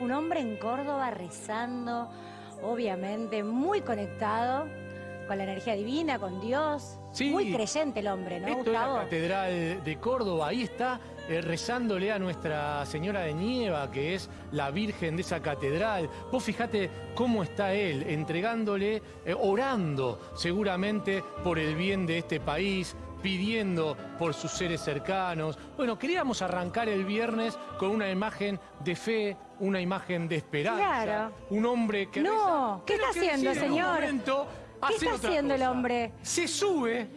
un hombre en Córdoba rezando, obviamente, muy conectado con la energía divina, con Dios. Sí. Muy creyente el hombre, ¿no, Esto es Gustavo? la Catedral de Córdoba, ahí está eh, rezándole a Nuestra Señora de Nieva, que es la Virgen de esa catedral. Vos fijate cómo está él, entregándole, eh, orando seguramente por el bien de este país, pidiendo por sus seres cercanos. Bueno, queríamos arrancar el viernes con una imagen de fe, una imagen de esperanza. Claro. Un hombre que... No, reza, ¿qué está haciendo, señor? momento ¿Qué está haciendo el hombre? Se sube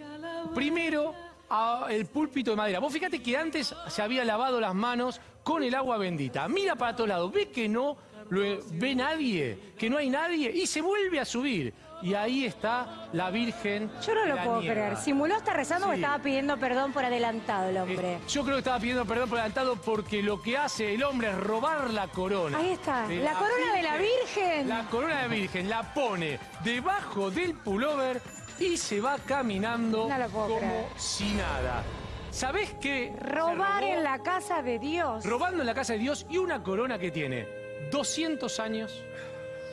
primero al púlpito de madera. Vos fíjate que antes se había lavado las manos con el agua bendita. Mira para todos lados, ve que no lo ve nadie, que no hay nadie, y se vuelve a subir. Y ahí está la Virgen. Yo no lo puedo creer. ¿Simuló estar rezando o estaba pidiendo perdón por adelantado el hombre? Eh, yo creo que estaba pidiendo perdón por adelantado porque lo que hace el hombre es robar la corona. Ahí está, de la corona de la Virgen. La corona de la Virgen la pone debajo del pullover y se va caminando No como creer. si nada. ¿Sabés qué? Robar en la casa de Dios. Robando en la casa de Dios y una corona que tiene 200 años,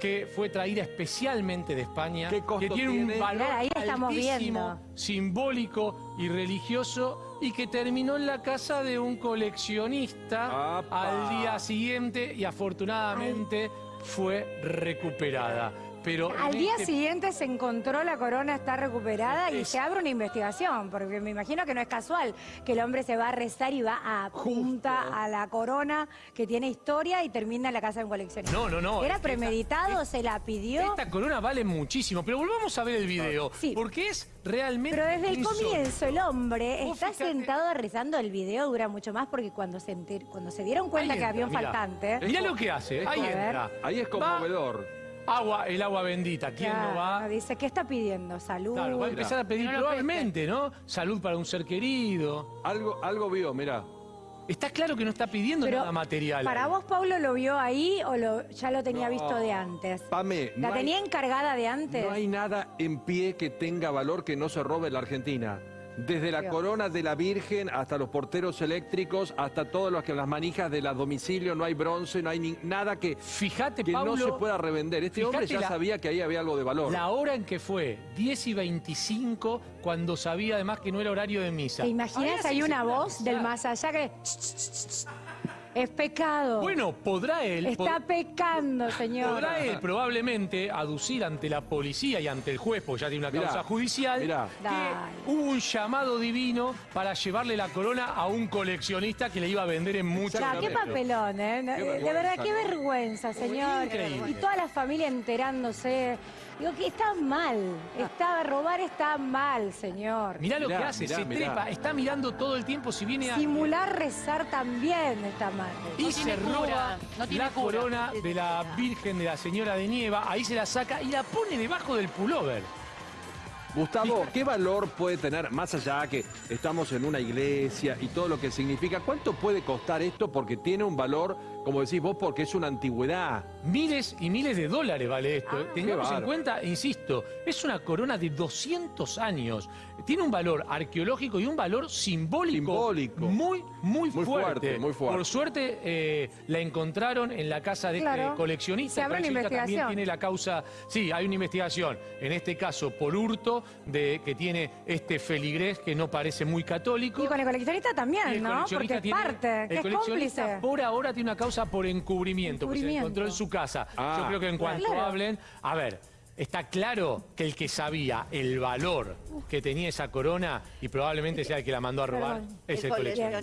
que fue traída especialmente de España, ¿Qué costo que tiene, un valor ahí estamos altísimo, viendo. simbólico y religioso y que terminó en la casa de un coleccionista ¡Apa! al día siguiente y afortunadamente fue recuperada. Pero Al día este- siguiente se encontró la corona, está recuperada y se abre una investigación, porque me imagino que no es casual que el hombre se va a rezar y va a punta a la corona que tiene historia y termina en la casa de un coleccionista. No, no, no, ¿Era es premeditado? ¿Se la pidió? Esta corona vale muchísimo, pero volvamos a ver el video, Sí. porque es realmente Pero desde el insólito. comienzo el hombre está fíjate- sentado rezando, el video dura mucho más porque cuando se, enter- cuando se dieron cuenta que había un mirá. faltante... Mirá lo que hace, ahí entra. Ahí es Va, conmovedor. Agua, el agua bendita, ¿quién claro, no va? Dice, ¿qué está pidiendo? Salud. Claro, va a empezar a pedir No probablemente, ¿no? Salud para un ser querido. Algo, algo vio, mirá. Está claro que no está pidiendo Pero, nada material. ¿Para ahí. vos, Pablo, lo vio ahí o lo, ya lo tenía No. visto de antes? Pame, ¿La no hay- tenía encargada de antes? No hay nada en pie que tenga valor que no se robe en la Argentina. Desde la corona de la Virgen hasta los porteros eléctricos, hasta todos los que las manijas de las domicilios, no hay bronce, no hay ni- nada que, Fíjate, que Pablo, no se pueda revender. Este hombre ya la- sabía que ahí había algo de valor. la hora en que fue, 10 y 25, cuando sabía además que no era horario de misa. ¿Te imaginas? Hay una voz del más allá que... Es pecado. Bueno, podrá él... Está pod- pecando, señor. Podrá él probablemente aducir ante la policía y ante el juez, porque ya tiene una Mirá, causa judicial, mirá. que Dale. hubo un llamado divino para llevarle la corona a un coleccionista que le iba a vender en mucho Ya, qué papelón, ¿eh? Qué de verdad, qué vergüenza, señor. Increíble. Y toda la familia enterándose. Digo que está mal. Está, robar está mal, señor. Mirá lo Mirá, que hace, mirá, se mirá. trepa, está mirando todo el tiempo si viene a... Simular rezar también está mal. Y se roba la corona de la Virgen de la Señora de Nieva, ahí se la saca y la pone debajo del pullover. Gustavo, ¿qué valor puede tener, más allá que estamos en una iglesia y todo lo que significa, cuánto puede costar esto? Porque tiene un valor, como decís vos, porque es una antigüedad. Miles y miles de dólares vale esto. ¿eh? qué Tengamos en cuenta, insisto, es una corona de 200 años. Tiene un valor arqueológico y un valor simbólico, Simbólico. muy, muy, Muy fuerte, muy fuerte. Por suerte eh, la encontraron en la casa de Claro. este coleccionista. Se abre una coleccionista también investigación. tiene la causa, sí, hay una investigación, en este caso por hurto, de que tiene este feligrés que no parece muy católico. Y con el coleccionista también, el ¿no? Porque coleccionista es tiene- parte, el que es coleccionista cómplice. por ahora tiene una causa por encubrimiento, que se encontró en su casa. Ah, Yo creo que en cuanto claro. hablen, a ver, está claro que el que sabía el valor que tenía esa corona y probablemente sea el que la mandó a robar Perdón. es el El coleccionista.